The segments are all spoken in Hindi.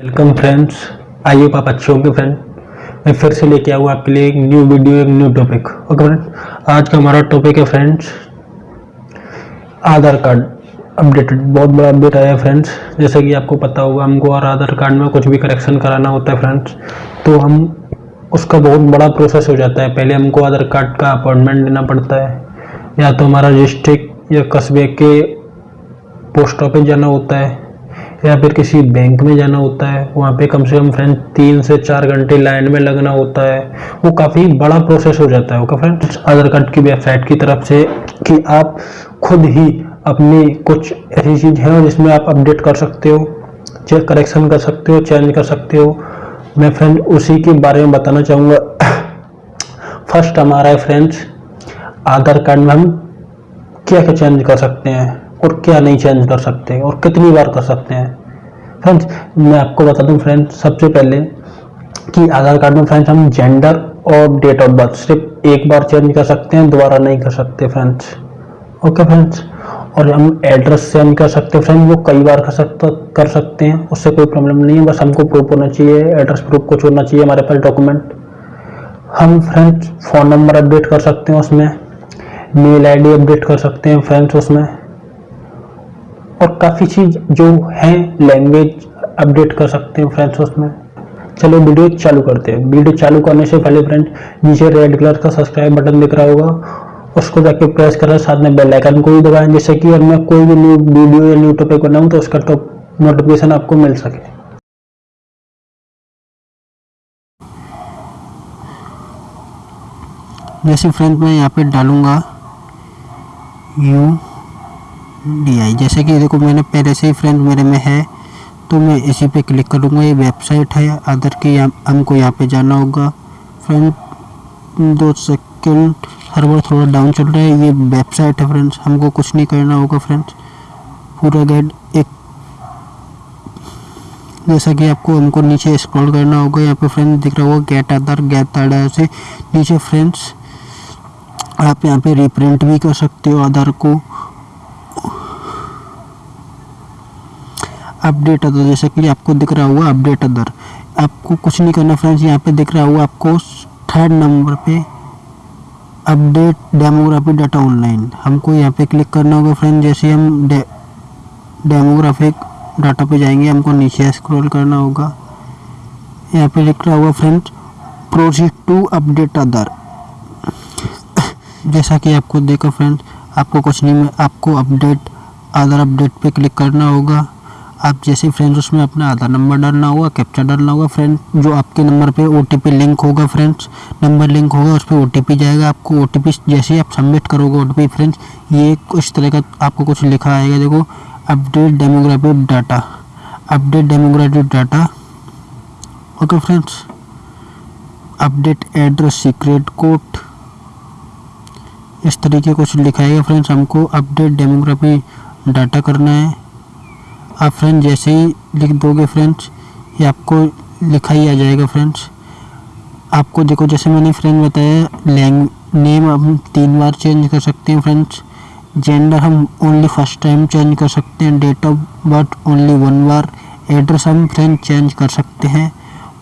वेलकम फ्रेंड्स आइए आप अच्छे होंगे फ्रेंड मैं फिर से लेके आऊँ आपके लिए एक न्यू वीडियो एक न्यू टॉपिक ओके फ्रेंड आज का हमारा टॉपिक है फ्रेंड्स आधार कार्ड अपडेटेड बहुत बड़ा अपडेट आया है फ्रेंड्स जैसे कि आपको पता होगा, हमको और आधार कार्ड में कुछ भी करेक्शन कराना होता है फ्रेंड्स तो हम उसका बहुत बड़ा प्रोसेस हो जाता है. पहले हमको आधार कार्ड का अपॉइंटमेंट लेना पड़ता है. या तो हमारा डिस्ट्रिक्ट या कस्बे के पोस्ट ऑफ़िस जाना होता है. या फिर किसी बैंक में जाना होता है, वहाँ पे कम से कम फ्रेंड तीन से चार घंटे लाइन में लगना होता है, वो काफ़ी बड़ा प्रोसेस हो जाता है ओके फ्रेंड्स आधार कार्ड की वेबसाइट की तरफ़ से कि आप खुद ही अपनी कुछ ऐसी चीज़ है जिसमें आप अपडेट कर सकते हो चेक करेक्शन कर सकते हो चेंज कर सकते हो। मैं फ्रेंड उसी के बारे में बताना चाहूँगा। फ़र्स्ट हमारा है फ्रेंड्स आधार कार्ड में हम क्या क्या चेंज कर सकते हैं? और क्या नहीं चेंज कर सकते और कितनी बार कर सकते हैं। फ्रेंड्स मैं आपको बता दूँ फ्रेंड्स सबसे पहले कि आधार कार्ड में फ्रेंड्स हम जेंडर और डेट ऑफ़ बर्थ सिर्फ़ एक बार चेंज कर सकते हैं, दोबारा नहीं कर सकते फ्रेंड्स ओके फ्रेंड्स और हम एड्रेस चेंज कर सकते हैं फ्रेंड्स वो कई बार कर सकते कर सकते हैं, उससे कोई प्रॉब्लम नहीं है, बस हमको प्रूफ होना चाहिए एड्रेस प्रूफ कुछ होना चाहिए, हमारे पास डॉक्यूमेंट हम फ्रेंड्स फ़ोन नंबर अपडेट कर सकते हैं उसमें मेल आईडी अपडेट कर सकते हैं फ्रेंड्स उसमें। और काफ़ी चीज़ जो है लैंग्वेज अपडेट कर सकते हैं फ्रेंड्स उसमें। चलो वीडियो चालू करते हैं। वीडियो चालू करने से पहले फ्रेंड्स नीचे रेड कलर का सब्सक्राइब बटन दिख रहा होगा। उसको जाके प्रेस करें, साथ में बेल आइकन को भी दबाएँ, जिससे कि अगर मैं कोई भी न्यू वीडियो या न्यू टॉपिक बनाऊँ तो उसका तो नोटिफिकेशन आपको मिल सके। जैसे फ्रेंड मैं यहाँ पे डालूँगा यू डी आई जैसे कि देखो, मैंने पहले से ही फ्रेंड मेरे में है तो मैं इसी पे क्लिक करूँगा। ये वेबसाइट है अदर की हमको यहाँ पे जाना होगा। फ्रेंड दो सेकेंड सर्वर थोड़ा डाउन चल रहा है। ये वेबसाइट है फ्रेंड्स हमको कुछ नहीं करना होगा फ्रेंड्स पूरा गाइड एक, जैसा कि आपको, हमको नीचे स्क्रॉल करना होगा। यहाँ पे फ्रेंड्स दिख रहा होगा गेट आधार गेट आधार से नीचे फ्रेंड्स आप यहाँ पे रिप्रिंट भी कर सकते हो आधार को। अपडेट अदर जैसे कि आपको दिख रहा हुआ अपडेट अदर। आपको कुछ नहीं करना फ्रेंड्स यहाँ पे दिख रहा हुआ आपको थर्ड नंबर पे अपडेट डेमोग्राफी डाटा ऑनलाइन हमको यहाँ पे क्लिक करना होगा फ्रेंड जैसे हम डे, डेमोग्राफिक डाटा पे जाएँगे हमको नीचे स्क्रॉल करना होगा। यहाँ पे लिख रहा होगा friend proceed to update other जैसा कि आपको देखो फ्रेंड आपको कुछ नहीं आपको अपडेट अदर अपडेट पे क्लिक करना होगा। आप जैसे फ्रेंड्स उसमें अपना आधार नंबर डालना होगा कैप्चा डालना होगा फ्रेंड जो आपके नंबर पे ओटीपी लिंक होगा फ्रेंड्स नंबर लिंक होगा, उस पर ओ जाएगा, आपको ओटीपी जैसे आप सबमिट करोगे ओटीपी फ्रेंड्स ये कुछ तरह का आपको कुछ लिखा आएगा, देखो update demographic data update demographic data okay friends update address secret code इस तरीके कुछ लिखाएगा फ्रेंड्स हमको अपडेट डेमोग्राफी डाटा करना है। आप फ्रेंड जैसे ही लिख दोगे फ्रेंड्स ये आपको लिखा ही आ जाएगा फ्रेंड्स आपको देखो, जैसे मैंने फ्रेंड बताया लैंग नेम हम तीन बार चेंज कर सकते हैं फ्रेंड्स जेंडर हम ओनली फ़र्स्ट टाइम चेंज कर सकते हैं. Date of birth only one bar address हम फ्रेंड चेंज कर सकते हैं.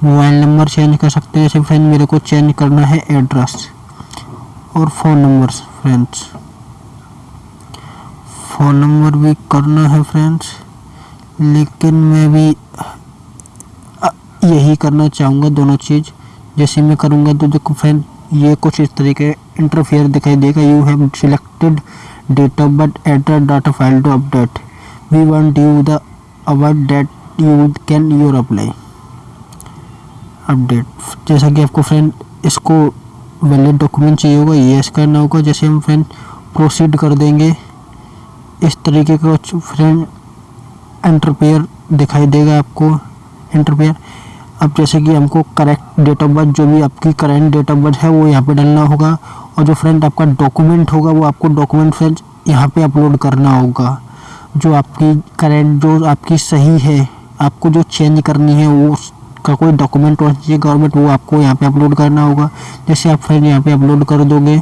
मोबाइल नंबर चेंज कर सकते हैं. जैसे फ्रेंड मेरे को चेंज करना है एड्रेस और phone number friends phone number भी करना है फ्रेंड्स लेकिन मैं भी यही करना चाहूँगा दोनों चीज़। जैसे मैं करूँगा तो देखो फ्रेंड ये कुछ इस तरीके इंटरफेयर दिखाई देगा। You have selected date of birth address data file to update we want you the award date you can your apply update जैसा कि आपको फ्रेंड इसको वैलिड डॉक्यूमेंट चाहिए होगा ये येस करना होगा। जैसे हम फ्रेंड प्रोसीड कर देंगे, इस तरीके का फ्रेंड इंटरपेयर दिखाई देगा आपको। इंटरपेयर अब जैसे कि हमको करेक्ट डेट ऑफ़ बर्थ जो भी आपकी करेंट डेट ऑफ़ बर्थ है, वो यहाँ पे डालना होगा। और जो फ्रेंड आपका डॉक्यूमेंट होगा, वो आपको डॉक्यूमेंट फ्रेंड यहाँ पे अपलोड करना होगा। जो आपकी करेंट जो आपकी सही है, आपको जो चेंज करनी है, वो का कोई डॉक्यूमेंट होना चाहिए गवर्नमेंट वो आपको यहाँ पे अपलोड करना होगा। जैसे आप फ्रेंड यहाँ पे अपलोड कर दोगे,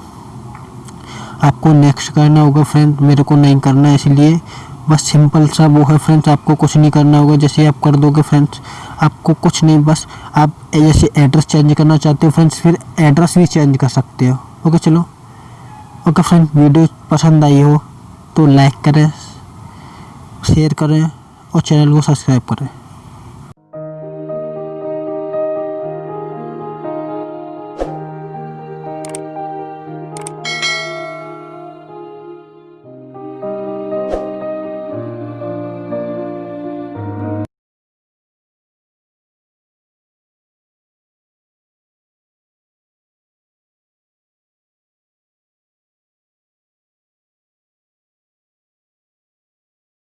आपको नेक्स्ट करना होगा फ्रेंड मेरे को नहीं करना है इसलिए बस सिंपल सा वो है फ्रेंड्स, आपको कुछ नहीं करना होगा, जैसे आप कर दोगे फ्रेंड्स, आपको कुछ नहीं, बस आप जैसे एड्रेस चेंज करना चाहते हो फ्रेंड्स, फिर एड्रेस भी चेंज कर सकते हो। ओके चलो। ओके फ्रेंड्स वीडियो पसंद आई हो तो लाइक करें शेयर करें और चैनल को सब्सक्राइब करें।